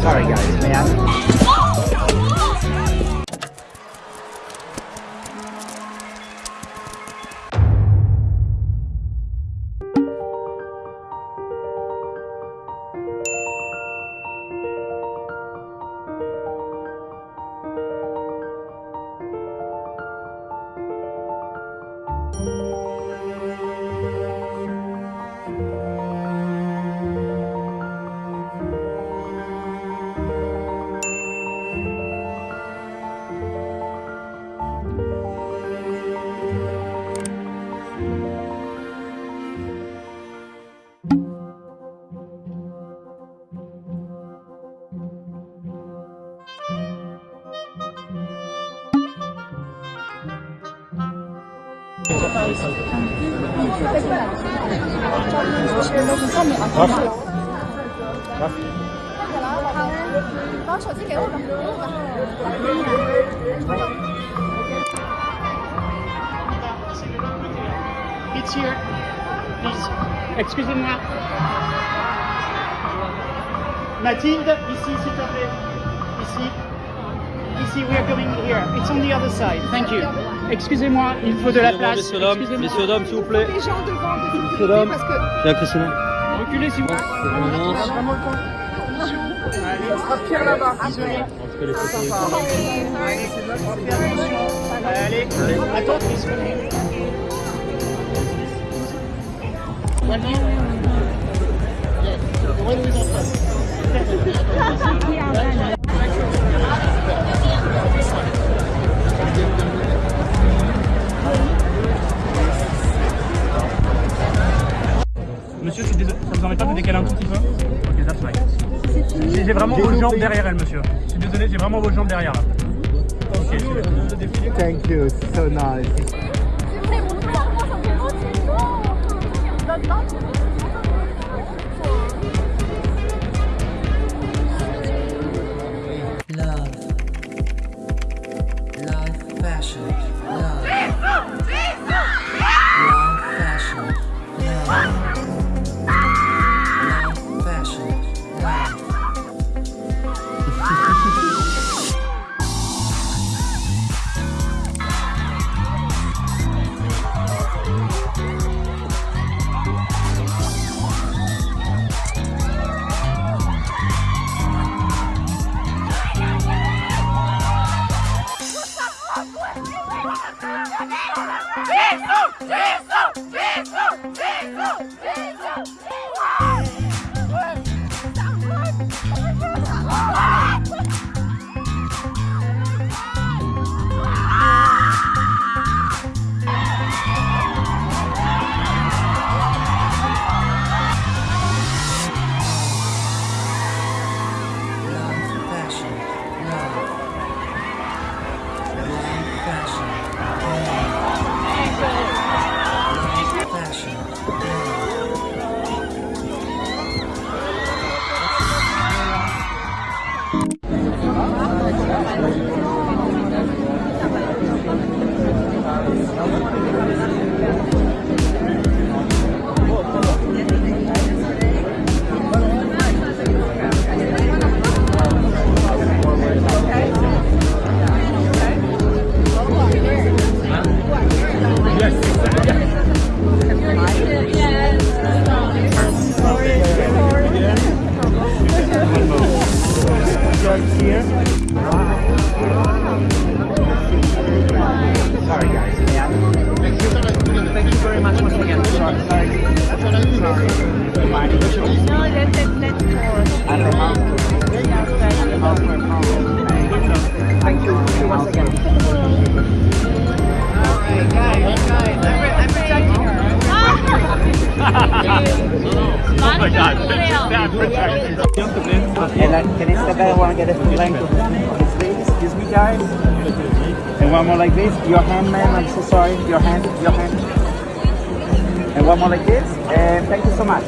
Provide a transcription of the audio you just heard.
Sorry guys, man. It's here. Please. Excuse me. Mathilde, ici, s'il te plaît. Ici. Ici, we are going here. It's on the other side. Thank you. Excusez-moi, il faut de la place. Messieurs, dames, messieurs, dames, s'il vous plaît. les gens devant de Messieurs, dames. parce que. Reculez, s'il vous plaît. Pierre là-bas. Allez, attends. One. Yes. J'ai vraiment vos jambes derrière elle, monsieur. Je suis désolé, j'ai vraiment vos jambes derrière là. Ok. Thank you, so nice. Love. Life fashion. Love. What? Just here. Sorry guys, man. Thank you very much once again. Sorry. Sorry. Sorry. The house. Thank I, can I step? I want to get a length of. Excuse me, guys. And one more like this. Your hand, man. I'm so sorry. Your hand. Your hand. And one more like this. And thank you so much.